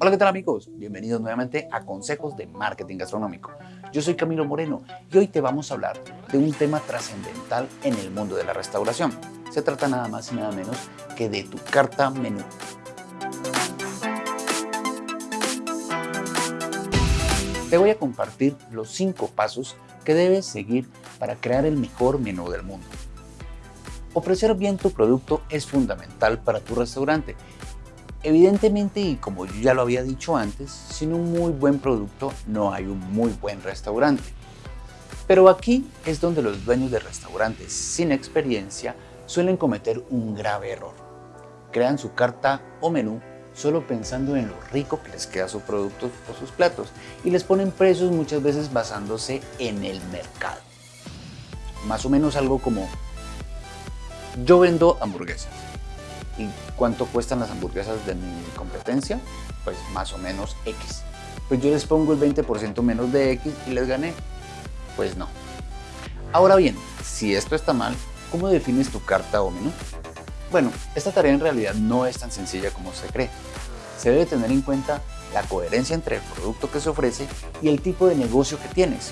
Hola, ¿qué tal amigos? Bienvenidos nuevamente a Consejos de Marketing Gastronómico. Yo soy Camilo Moreno y hoy te vamos a hablar de un tema trascendental en el mundo de la restauración. Se trata nada más y nada menos que de tu carta menú. Te voy a compartir los 5 pasos que debes seguir para crear el mejor menú del mundo. Ofrecer bien tu producto es fundamental para tu restaurante Evidentemente, y como ya lo había dicho antes, sin un muy buen producto no hay un muy buen restaurante. Pero aquí es donde los dueños de restaurantes sin experiencia suelen cometer un grave error. Crean su carta o menú solo pensando en lo rico que les queda su producto o sus platos y les ponen precios muchas veces basándose en el mercado. Más o menos algo como yo vendo hamburguesas ¿Y cuánto cuestan las hamburguesas de mi competencia? Pues más o menos X. Pues yo les pongo el 20% menos de X y les gané. Pues no. Ahora bien, si esto está mal, ¿cómo defines tu carta o menú? Bueno, esta tarea en realidad no es tan sencilla como se cree. Se debe tener en cuenta la coherencia entre el producto que se ofrece y el tipo de negocio que tienes,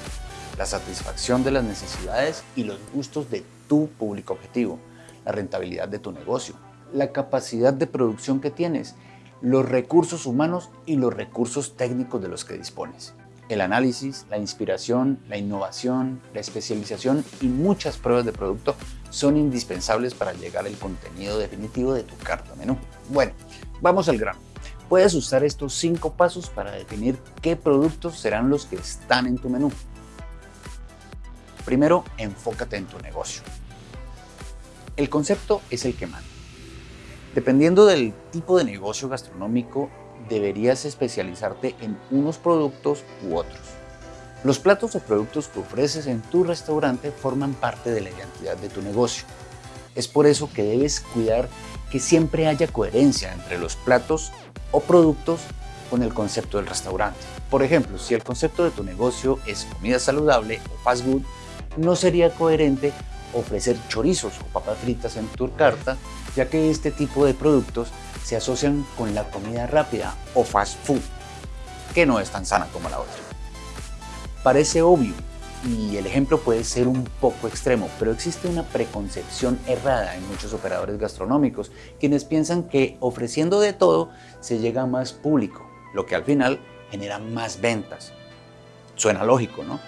la satisfacción de las necesidades y los gustos de tu público objetivo, la rentabilidad de tu negocio, la capacidad de producción que tienes, los recursos humanos y los recursos técnicos de los que dispones. El análisis, la inspiración, la innovación, la especialización y muchas pruebas de producto son indispensables para llegar al contenido definitivo de tu carta menú. Bueno, vamos al grano. Puedes usar estos cinco pasos para definir qué productos serán los que están en tu menú. Primero, enfócate en tu negocio. El concepto es el que manda. Dependiendo del tipo de negocio gastronómico, deberías especializarte en unos productos u otros. Los platos o productos que ofreces en tu restaurante forman parte de la identidad de tu negocio. Es por eso que debes cuidar que siempre haya coherencia entre los platos o productos con el concepto del restaurante. Por ejemplo, si el concepto de tu negocio es comida saludable o fast food, no sería coherente ofrecer chorizos o papas fritas en tu carta, ya que este tipo de productos se asocian con la comida rápida o fast food, que no es tan sana como la otra. Parece obvio y el ejemplo puede ser un poco extremo, pero existe una preconcepción errada en muchos operadores gastronómicos, quienes piensan que ofreciendo de todo se llega a más público, lo que al final genera más ventas. Suena lógico, ¿no?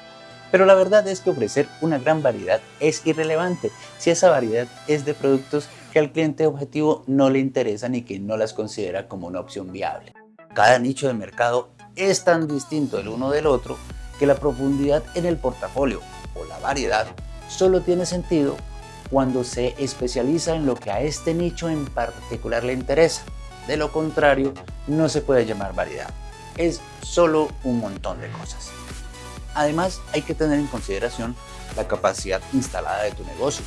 Pero la verdad es que ofrecer una gran variedad es irrelevante si esa variedad es de productos que al cliente objetivo no le interesan y que no las considera como una opción viable. Cada nicho de mercado es tan distinto el uno del otro que la profundidad en el portafolio o la variedad solo tiene sentido cuando se especializa en lo que a este nicho en particular le interesa. De lo contrario, no se puede llamar variedad. Es solo un montón de cosas. Además, hay que tener en consideración la capacidad instalada de tu negocio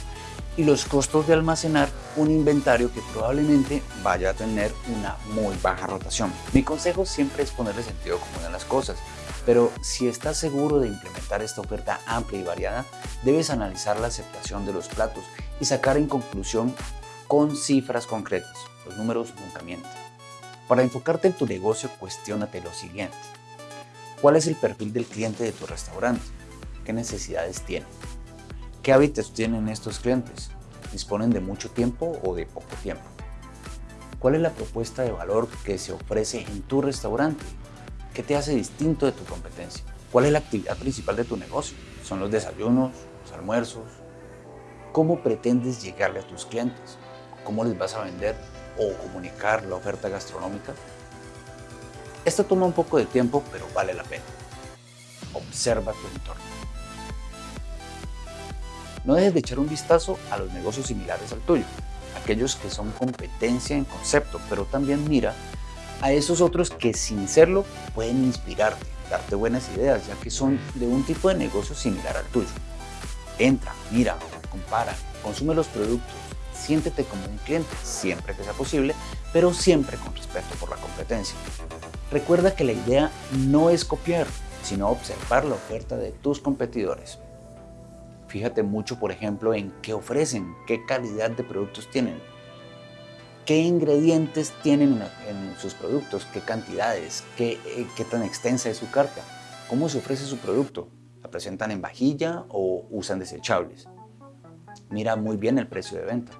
y los costos de almacenar un inventario que probablemente vaya a tener una muy baja rotación. Mi consejo siempre es ponerle sentido común a las cosas, pero si estás seguro de implementar esta oferta amplia y variada, debes analizar la aceptación de los platos y sacar en conclusión con cifras concretas. Los números nunca mienten. Para enfocarte en tu negocio, cuestiónate lo siguiente. ¿Cuál es el perfil del cliente de tu restaurante? ¿Qué necesidades tiene? ¿Qué hábitos tienen estos clientes? ¿Disponen de mucho tiempo o de poco tiempo? ¿Cuál es la propuesta de valor que se ofrece en tu restaurante? ¿Qué te hace distinto de tu competencia? ¿Cuál es la actividad principal de tu negocio? ¿Son los desayunos, los almuerzos? ¿Cómo pretendes llegarle a tus clientes? ¿Cómo les vas a vender o comunicar la oferta gastronómica? Esto toma un poco de tiempo, pero vale la pena. Observa tu entorno. No dejes de echar un vistazo a los negocios similares al tuyo, aquellos que son competencia en concepto, pero también mira a esos otros que sin serlo pueden inspirarte, darte buenas ideas, ya que son de un tipo de negocio similar al tuyo. Entra, mira, compara, consume los productos, siéntete como un cliente, siempre que sea posible, pero siempre con respeto por la competencia. Recuerda que la idea no es copiar, sino observar la oferta de tus competidores. Fíjate mucho, por ejemplo, en qué ofrecen, qué calidad de productos tienen. qué ingredientes tienen en sus productos, qué cantidades, qué, eh, qué tan extensa es su carta, cómo se ofrece su producto, la presentan en vajilla o usan desechables. Mira muy bien el precio de venta.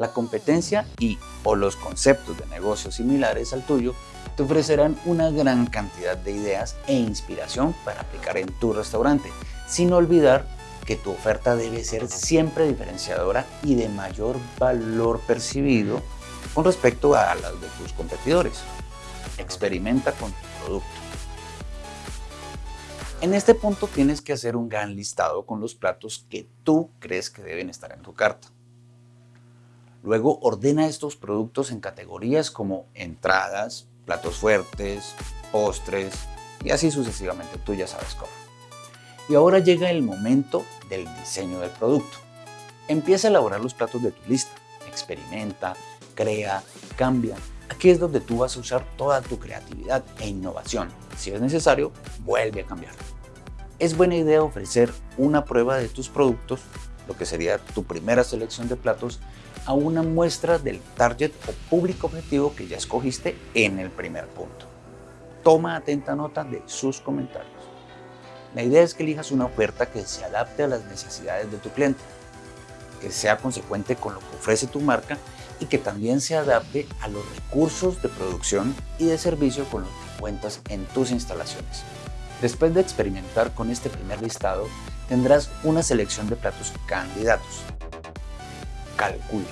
La competencia y o los conceptos de negocios similares al tuyo te ofrecerán una gran cantidad de ideas e inspiración para aplicar en tu restaurante, sin olvidar que tu oferta debe ser siempre diferenciadora y de mayor valor percibido con respecto a las de tus competidores. Experimenta con tu producto. En este punto tienes que hacer un gran listado con los platos que tú crees que deben estar en tu carta. Luego ordena estos productos en categorías como entradas, platos fuertes, postres y así sucesivamente, tú ya sabes cómo. Y ahora llega el momento del diseño del producto. Empieza a elaborar los platos de tu lista, experimenta, crea, cambia. Aquí es donde tú vas a usar toda tu creatividad e innovación. Si es necesario, vuelve a cambiar. Es buena idea ofrecer una prueba de tus productos, lo que sería tu primera selección de platos, a una muestra del target o público objetivo que ya escogiste en el primer punto. Toma atenta nota de sus comentarios. La idea es que elijas una oferta que se adapte a las necesidades de tu cliente, que sea consecuente con lo que ofrece tu marca y que también se adapte a los recursos de producción y de servicio con los que cuentas en tus instalaciones. Después de experimentar con este primer listado, tendrás una selección de platos candidatos. Calcula.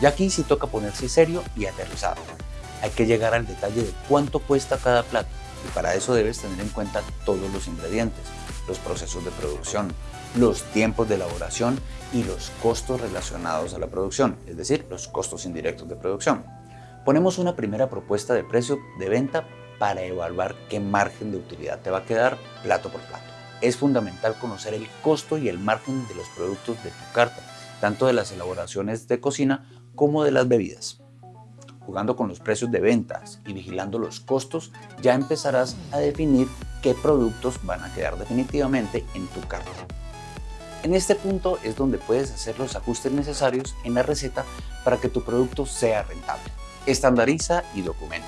Y aquí sí toca ponerse serio y aterrizado. Hay que llegar al detalle de cuánto cuesta cada plato y para eso debes tener en cuenta todos los ingredientes, los procesos de producción, los tiempos de elaboración y los costos relacionados a la producción, es decir, los costos indirectos de producción. Ponemos una primera propuesta de precio de venta para evaluar qué margen de utilidad te va a quedar plato por plato. Es fundamental conocer el costo y el margen de los productos de tu carta, tanto de las elaboraciones de cocina como de las bebidas. Jugando con los precios de ventas y vigilando los costos, ya empezarás a definir qué productos van a quedar definitivamente en tu carta. En este punto es donde puedes hacer los ajustes necesarios en la receta para que tu producto sea rentable estandariza y documenta.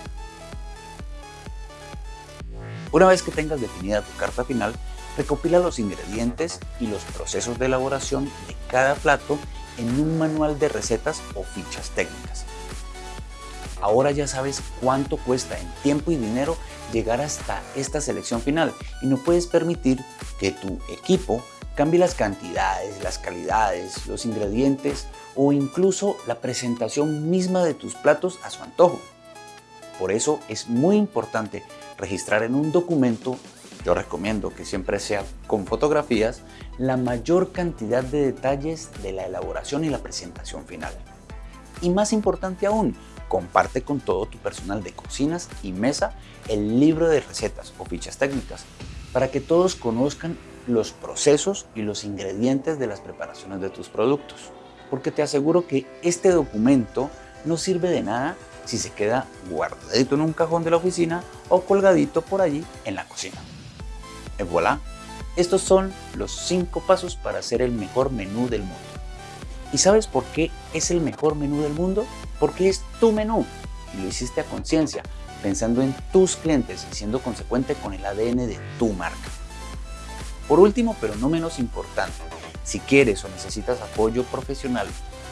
Una vez que tengas definida tu carta final, recopila los ingredientes y los procesos de elaboración de cada plato en un manual de recetas o fichas técnicas. Ahora ya sabes cuánto cuesta en tiempo y dinero llegar hasta esta selección final y no puedes permitir que tu equipo cambie las cantidades, las calidades, los ingredientes o incluso la presentación misma de tus platos a su antojo. Por eso es muy importante registrar en un documento, yo recomiendo que siempre sea con fotografías, la mayor cantidad de detalles de la elaboración y la presentación final. Y más importante aún, comparte con todo tu personal de cocinas y mesa el libro de recetas o fichas técnicas para que todos conozcan los procesos y los ingredientes de las preparaciones de tus productos. Porque te aseguro que este documento no sirve de nada si se queda guardadito en un cajón de la oficina o colgadito por allí en la cocina. Y voilà, estos son los 5 pasos para hacer el mejor menú del mundo. ¿Y sabes por qué es el mejor menú del mundo? Porque es tu menú y lo hiciste a conciencia, pensando en tus clientes y siendo consecuente con el ADN de tu marca. Por último, pero no menos importante, si quieres o necesitas apoyo profesional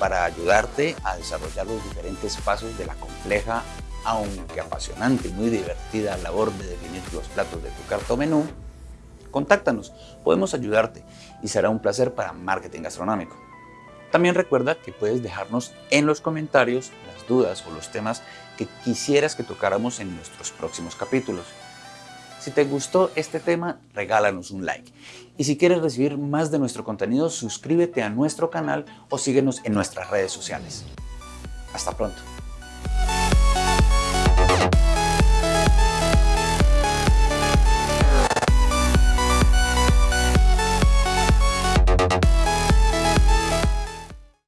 para ayudarte a desarrollar los diferentes pasos de la compleja, aunque apasionante y muy divertida labor de definir los platos de tu carta menú, contáctanos, podemos ayudarte y será un placer para Marketing Gastronómico. También recuerda que puedes dejarnos en los comentarios las dudas o los temas que quisieras que tocáramos en nuestros próximos capítulos. Si te gustó este tema, regálanos un like. Y si quieres recibir más de nuestro contenido, suscríbete a nuestro canal o síguenos en nuestras redes sociales. Hasta pronto.